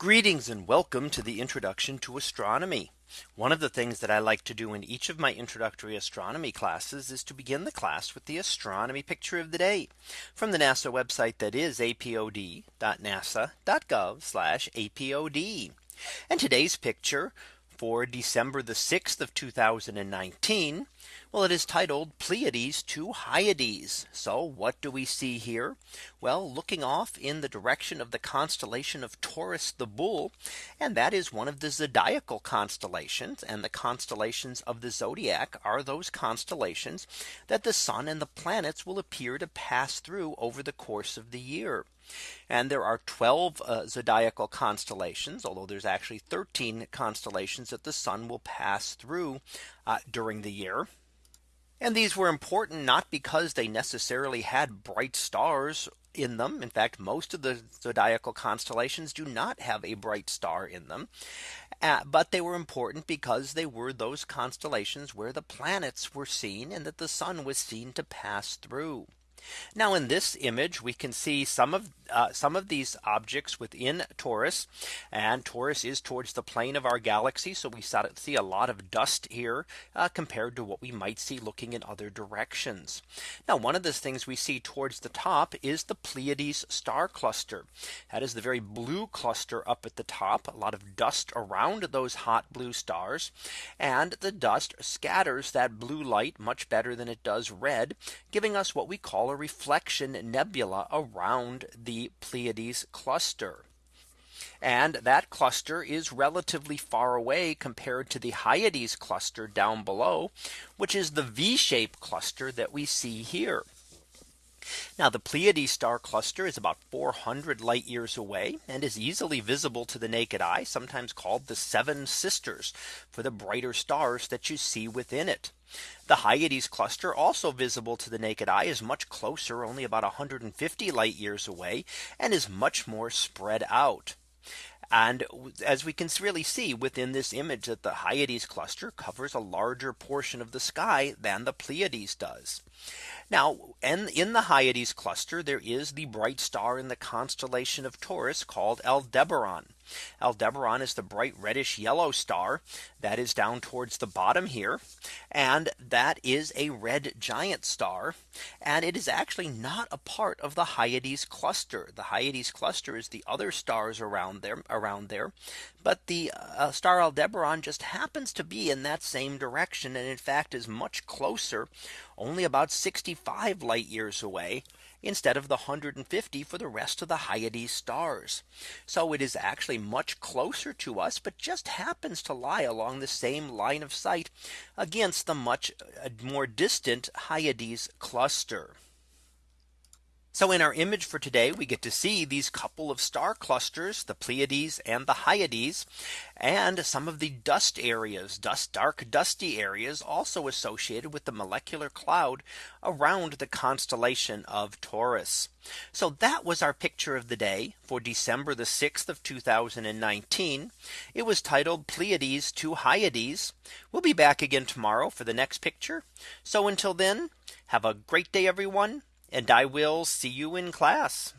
Greetings and welcome to the introduction to astronomy. One of the things that I like to do in each of my introductory astronomy classes is to begin the class with the astronomy picture of the day from the NASA website that is apod.nasa.gov apod. And today's picture for December the 6th of 2019. Well, it is titled Pleiades to Hyades. So what do we see here? Well, looking off in the direction of the constellation of Taurus the Bull, and that is one of the zodiacal constellations and the constellations of the zodiac are those constellations that the sun and the planets will appear to pass through over the course of the year. And there are 12 uh, zodiacal constellations, although there's actually 13 constellations that the sun will pass through uh, during the year. And these were important not because they necessarily had bright stars in them. In fact, most of the zodiacal constellations do not have a bright star in them. Uh, but they were important because they were those constellations where the planets were seen and that the sun was seen to pass through. Now in this image we can see some of uh, some of these objects within Taurus and Taurus is towards the plane of our galaxy. So we see a lot of dust here uh, compared to what we might see looking in other directions. Now one of the things we see towards the top is the Pleiades star cluster. That is the very blue cluster up at the top a lot of dust around those hot blue stars and the dust scatters that blue light much better than it does red giving us what we call reflection nebula around the Pleiades cluster. And that cluster is relatively far away compared to the Hyades cluster down below, which is the V shaped cluster that we see here. Now the Pleiades star cluster is about 400 light years away and is easily visible to the naked eye, sometimes called the seven sisters for the brighter stars that you see within it. The Hyades cluster also visible to the naked eye is much closer only about 150 light years away and is much more spread out. And as we can really see within this image that the Hyades cluster covers a larger portion of the sky than the Pleiades does. Now and in the Hyades cluster there is the bright star in the constellation of Taurus called Aldebaran. Aldebaran is the bright reddish yellow star that is down towards the bottom here. And that is a red giant star. And it is actually not a part of the Hyades cluster. The Hyades cluster is the other stars around there around there. But the uh, star Aldebaran just happens to be in that same direction and in fact is much closer only about 65 light years away instead of the 150 for the rest of the Hyades stars. So it is actually much closer to us, but just happens to lie along the same line of sight against the much uh, more distant Hyades cluster. So in our image for today, we get to see these couple of star clusters, the Pleiades and the Hyades, and some of the dust areas, dust dark dusty areas also associated with the molecular cloud around the constellation of Taurus. So that was our picture of the day for December the 6th of 2019. It was titled Pleiades to Hyades. We'll be back again tomorrow for the next picture. So until then, have a great day, everyone and I will see you in class.